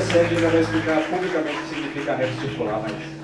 sede ainda vai explicar publicamente o que significa rede circular, mas